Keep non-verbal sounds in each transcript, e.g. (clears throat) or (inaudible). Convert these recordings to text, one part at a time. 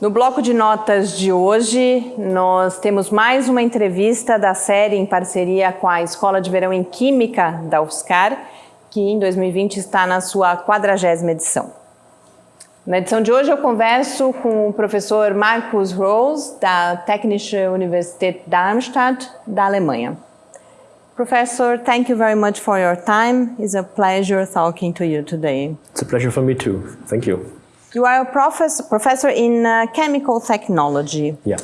No bloco de notas de hoje, nós temos mais uma entrevista da série em parceria com a Escola de Verão em Química da UFSCar, que em 2020 está na sua 40ª edição. Na edição de hoje eu converso com o professor Markus Rose, da Technische Universität Darmstadt, da Alemanha. Professor, thank you very much for your time. It's a pleasure talking to you today. It's a pleasure for me too. Thank you. You are a professor, professor in uh, chemical technology. Yeah.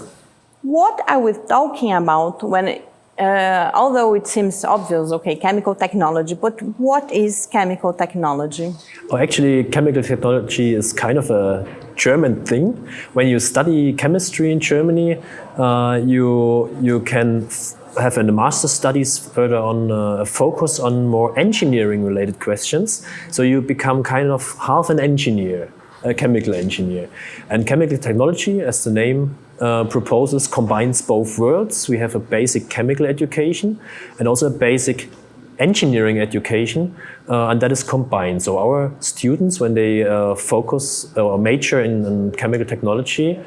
What are we talking about when, uh, although it seems obvious, okay, chemical technology, but what is chemical technology? Oh, actually, chemical technology is kind of a German thing. When you study chemistry in Germany, uh, you, you can have in the master studies further on uh, a focus on more engineering related questions. So you become kind of half an engineer a chemical engineer. And chemical technology, as the name uh, proposes, combines both worlds. We have a basic chemical education and also a basic engineering education, uh, and that is combined. So our students, when they uh, focus or major in, in, chemical technology,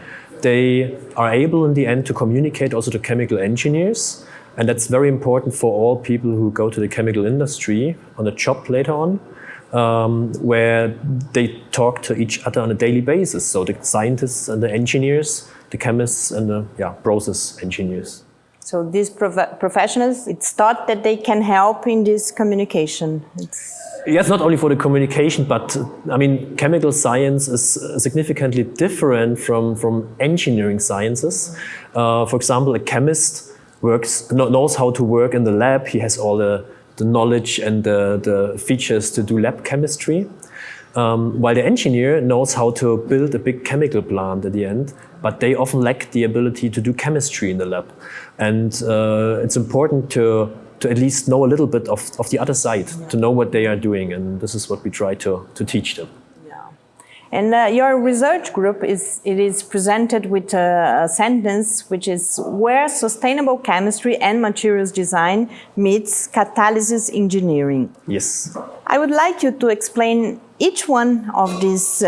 they are able in the end to communicate also to chemical engineers. And that's very important for all people who go to the chemical industry on a job later on um, where they talk to each other on a daily basis. So the scientists and the engineers, the chemists and the yeah, process engineers. So these prof professionals, it's thought that they can help in this communication. It's Yes, not only for the communication, but I mean, chemical science is significantly different from, from engineering sciences. Uh, for example, a chemist works knows how to work in the lab. He has all the the knowledge and the, the features to do lab chemistry. Um, while the engineer knows how to build a big chemical plant at the end, but they often lack the ability to do chemistry in the lab. And uh, it's important to, to at least know a little bit of, of the other side, yeah. to know what they are doing. And this is what we try to, to teach them. And uh, your research group is it is presented with a, a, sentence which is where sustainable chemistry and materials design meets catalysis engineering. Yes. I would like you to explain each one of these uh,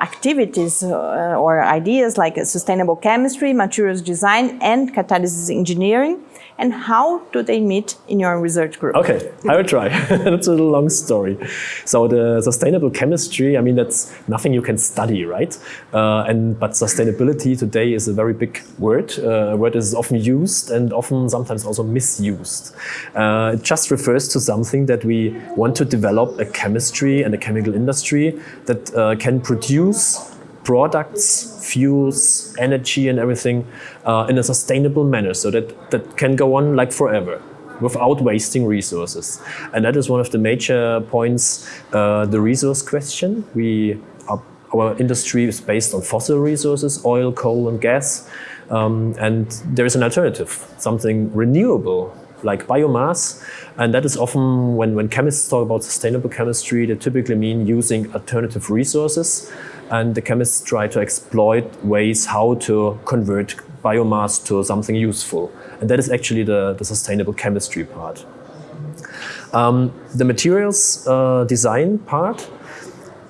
activities uh, or ideas like sustainable chemistry, materials design and catalysis engineering and how do they meet in your research group? Okay, I will try. (laughs) that's a long story. So the sustainable chemistry, I mean, that's nothing you can study, right? Uh, and But sustainability today is a very big word. Uh, a word is often used and often sometimes also misused. Uh, it just refers to something that we want to develop a chemistry and a chemical industry that uh, can produce products, fuels, energy and everything uh, in a sustainable manner so that that can go on like forever without wasting resources. And that is one of the major points, uh, the resource question. We are, our industry is based on fossil resources, oil, coal and gas. Um, and there is an alternative, something renewable like biomass. And that is often, when, when chemists talk about sustainable chemistry, they typically mean using alternative resources and the chemists try to exploit ways how to convert biomass to something useful. And that is actually the, the sustainable chemistry part. Um, the materials uh, design part,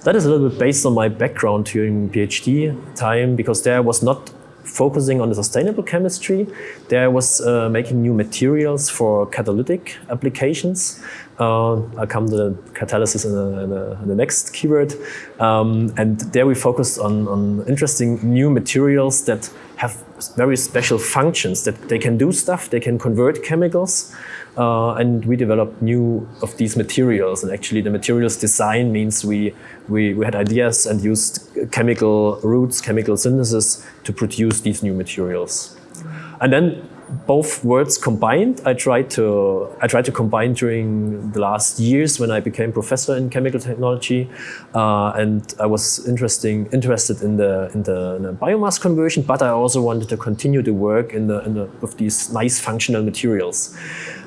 that is a little bit based on my background during PhD time, because there was not focusing on the sustainable chemistry. There was uh, making new materials for catalytic applications. Uh, I'll come to the catalysis in, a, in, a, in the next keyword. Um, and there we focused on, on interesting new materials that have very special functions, that they can do stuff, they can convert chemicals. Uh, and we developed new of these materials. And actually the materials design means we, we, we had ideas and used chemical routes, chemical synthesis to produce these new materials. And then both words combined, I tried to I tried to combine during the last years when I became professor in chemical technology, uh, and I was interesting interested in the, in the, in the biomass conversion, but I also wanted to continue to work in the, in the with these nice functional materials,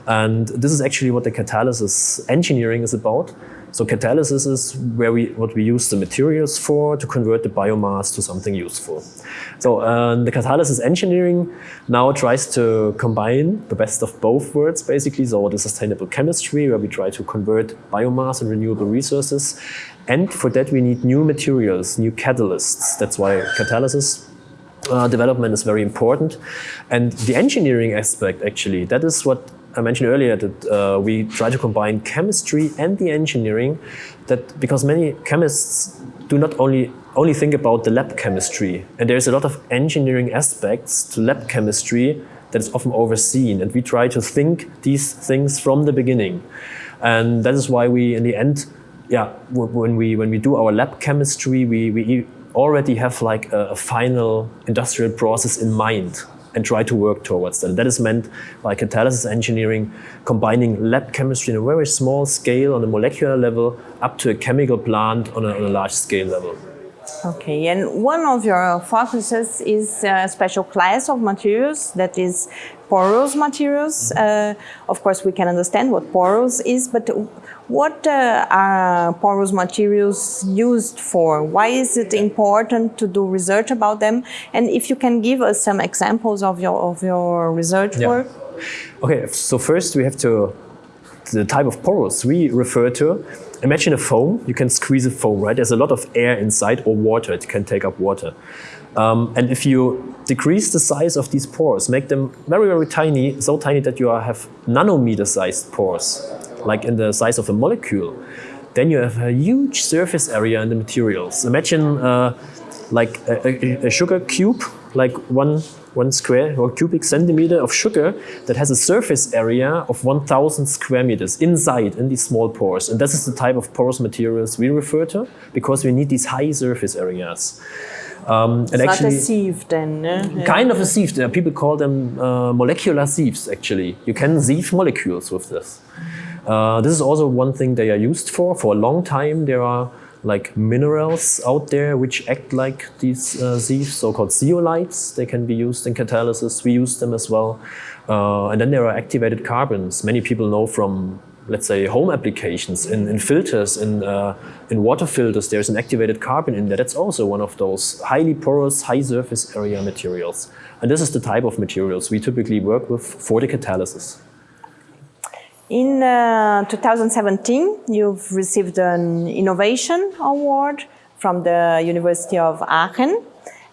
and this is actually what the catalysis engineering is about. So catalysis is where we, what we use the materials for to convert the biomass to something useful. So uh, the catalysis engineering now tries to combine the best of both worlds, basically. So the sustainable chemistry, where we try to convert biomass and renewable resources. And for that, we need new materials, new catalysts. That's why catalysis uh, development is very important. And the engineering aspect, actually, that is what I mentioned earlier, that uh, we try to combine chemistry and the engineering, that because many chemists do not only only think about the lab chemistry, and there's a lot of engineering aspects to lab chemistry that is often overseen, and we try to think these things from the beginning. And that is why we, in the end, yeah, when we when we do our lab chemistry, we, we already have like a, a final industrial process in mind and try to work towards that. That is meant by catalysis engineering, combining lab chemistry in a very small scale on a molecular level up to a chemical plant on a, on a large scale level. Okay, and one of your focuses is a special class of materials that is porous materials. Uh, of course, we can understand what porous is, but what uh, are porous materials used for? Why is it important to do research about them? And if you can give us some examples of your of your research yeah. work. Okay, so first we have to the type of pores we refer to. Imagine a foam. You can squeeze a foam, right? There's a lot of air inside or water. It can take up water. Um, and if you decrease the size of these pores, make them very, very tiny, so tiny that you have nanometer-sized pores, like in the size of a molecule, then you have a huge surface area in the materials. Imagine uh, like a, a, a, sugar cube, like one, one square or cubic centimeter of sugar that has a surface area of 1000 square meters inside in these small pores. And this is the type of porous materials we refer to because we need these high surface areas. Um, it's and not actually, a sieve then. Kind of a sieve. Uh, people call them uh, molecular sieves actually. You can sieve molecules with this. Uh, this is also one thing they are used for. For a long time there are like minerals out there which act like these uh, so-called zeolites. They can be used in catalysis. We use them as well. Uh, and then there are activated carbons. Many people know from let's say, home applications, in, in filters, in, uh, in water filters, there's an activated carbon in there. That's also one of those highly porous, high surface area materials. And this is the type of materials we typically work with for the catalysis. In uh, 2017, you've received an innovation award from the University of Aachen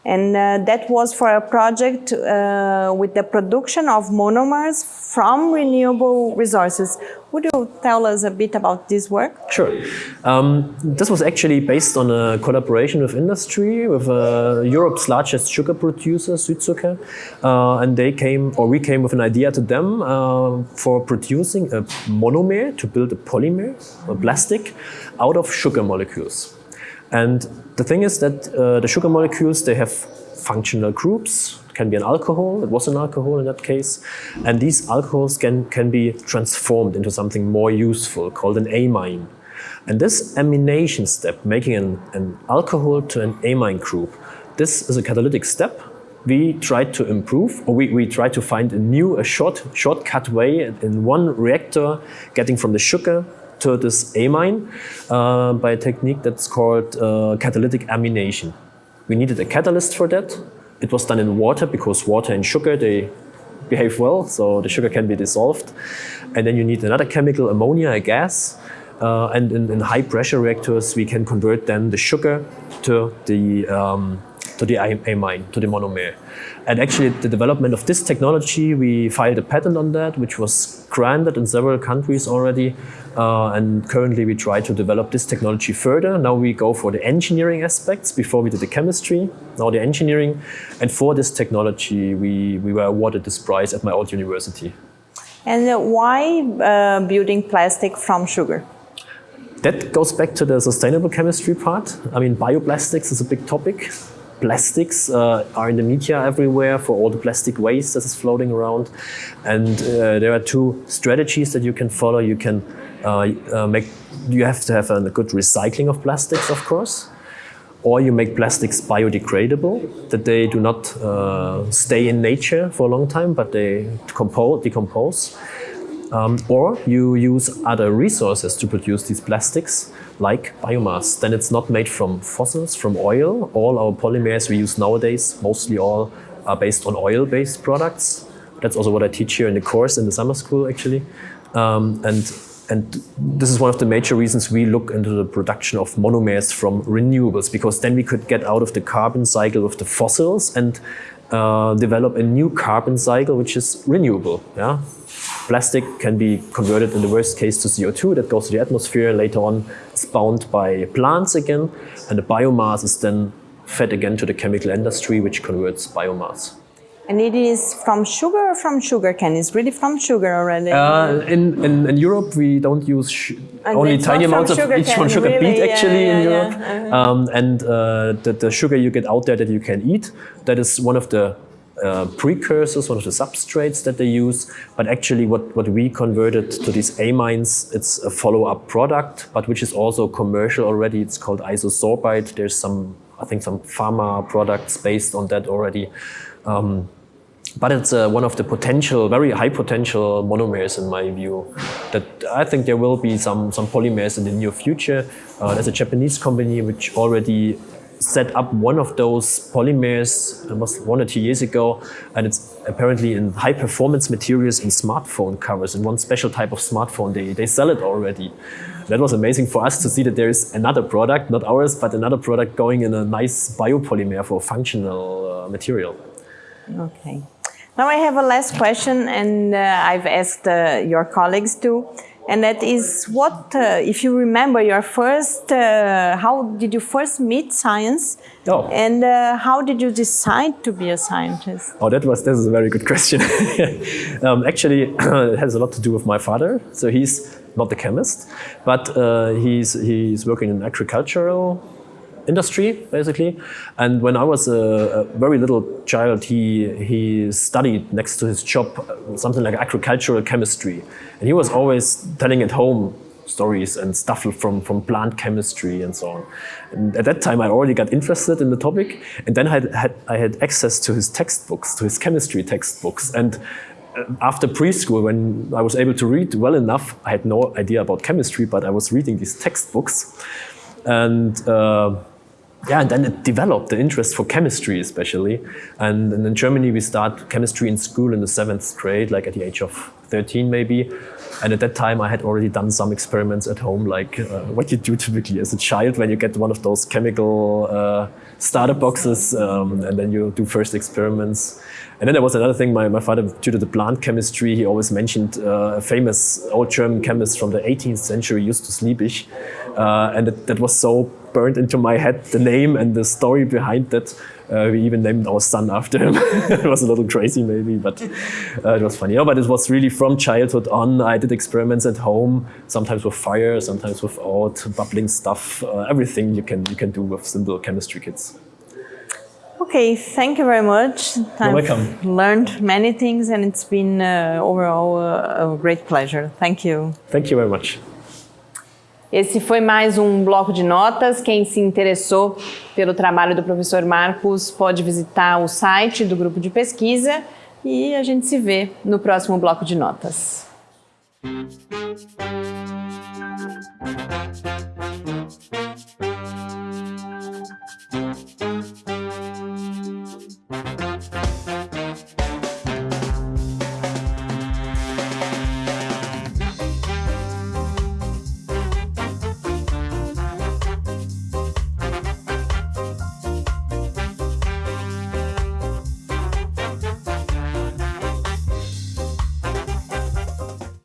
and uh, that was for a project uh, with the production of monomers from renewable resources. Would you tell us a bit about this work? Sure. Um, this was actually based on a collaboration with industry, with uh, Europe's largest sugar producer, Südzucker. Uh, and they came, or we came with an idea to them uh, for producing a monomer to build a polymer, a plastic, out of sugar molecules. And the thing is that uh, the sugar molecules, they have functional groups. It can be an alcohol, it was an alcohol in that case. And these alcohols can, can be transformed into something more useful called an amine. And this amination step, making an, an alcohol to an amine group, this is a catalytic step we tried to improve, or we, we tried to find a new, a short, shortcut way in one reactor, getting from the sugar to this amine uh, by a technique that's called uh, catalytic amination. We needed a catalyst for that. It was done in water because water and sugar, they behave well, so the sugar can be dissolved. And then you need another chemical, ammonia, a gas. Uh, and in, in, high pressure reactors, we can convert then the sugar to the, um, to the amine, to the monomer. And actually the development of this technology, we filed a patent on that, which was granted in several countries already. Uh, and currently we try to develop this technology further. Now we go for the engineering aspects. Before we did the chemistry, now the engineering. And for this technology, we, we were awarded this prize at my old university. And why uh, building plastic from sugar? That goes back to the sustainable chemistry part. I mean, bioplastics is a big topic plastics uh, are in the media everywhere for all the plastic waste that is floating around. And uh, there are two strategies that you can follow. You can uh, uh make, you have to have a good recycling of plastics, of course. Or you make plastics biodegradable, that they do not uh, stay in nature for a long time, but they decompose. decompose. Um, or you use other resources to produce these plastics, like biomass. Then it's not made from fossils, from oil. All our polymers we use nowadays, mostly all are based on oil-based products. That's also what I teach here in the course in the summer school, actually. Um, and and this is one of the major reasons we look into the production of monomers from renewables, because then we could get out of the carbon cycle of the fossils and uh, develop a new carbon cycle which is renewable. Yeah? Plastic can be converted in the worst case to CO2 that goes to the atmosphere. Later on, it's bound by plants again, and the biomass is then fed again to the chemical industry, which converts biomass. And it is from sugar or from sugar cane? It's really from sugar already. Uh, in, in, in, Europe, we don't use only tiny amounts of each from sugar really? beet actually yeah, yeah, in Europe. Yeah. Uh -huh. um, and uh, the, the sugar you get out there that you can eat, that is one of the uh, precursors, one of the substrates that they use. But actually what, what we converted to these amines, it's a follow-up product, but which is also commercial already. It's called isosorbide. There's some, I think some pharma products based on that already. Um, but it's uh, one of the potential, very high potential monomers in my view. That I think there will be some, some polymers in the near future. Uh, there's a Japanese company which already set up one of those polymers, was one or two years ago, and it's apparently in high performance materials in smartphone covers. In one special type of smartphone, they, they sell it already. That was amazing for us to see that there is another product, not ours, but another product going in a nice biopolymer for functional uh, material. Okay. Now I have a last question, and uh, I've asked uh, your colleagues too, and that is what, uh, if you remember your first, uh, how did you first meet science, oh. and uh, how did you decide to be a scientist? Oh, that was, that is a very good question. (laughs) um, actually, (clears throat) it has a lot to do with my father. So he's not the chemist, but uh, he's, he's working in agricultural industry, basically. And when I was a, a, very little child, he, he studied next to his job something like agricultural chemistry. And he was always telling at home stories and stuff from, from plant chemistry and so on. And at that time, I already got interested in the topic. And then I had, I had access to his textbooks, to his chemistry textbooks. And uh, after preschool, when I was able to read well enough, I had no idea about chemistry, but I was reading these textbooks. And uh, yeah, and then it developed the interest for chemistry especially. And, and, in Germany, we start chemistry in school in the seventh grade, like at the age of 13 maybe. And at that time, I had already done some experiments at home, like uh, what you do typically as a child when you get one of those chemical uh, starter boxes, um, and then you do first experiments. And then there was another thing, my, my father, due to the plant chemistry, he always mentioned uh, a famous old German chemist from the 18th century, Justus Liebig. Uh, and it, that was so burned into my head, the name and the story behind that. Uh, we even named our son after him. (laughs) it was a little crazy maybe, but uh, it was funny. No, but it was really from childhood on. I did experiments at home, sometimes with fire, sometimes with without, bubbling stuff, uh, everything you can, you can do with simple chemistry kits. Okay, thank you very much. You're I've welcome. learned many things and it's been uh, overall a great pleasure. Thank you. Thank you very much. Esse foi mais um bloco de notas. Quem se interessou pelo trabalho do professor Marcos pode visitar o site do grupo de pesquisa e a gente se vê no próximo bloco de notas.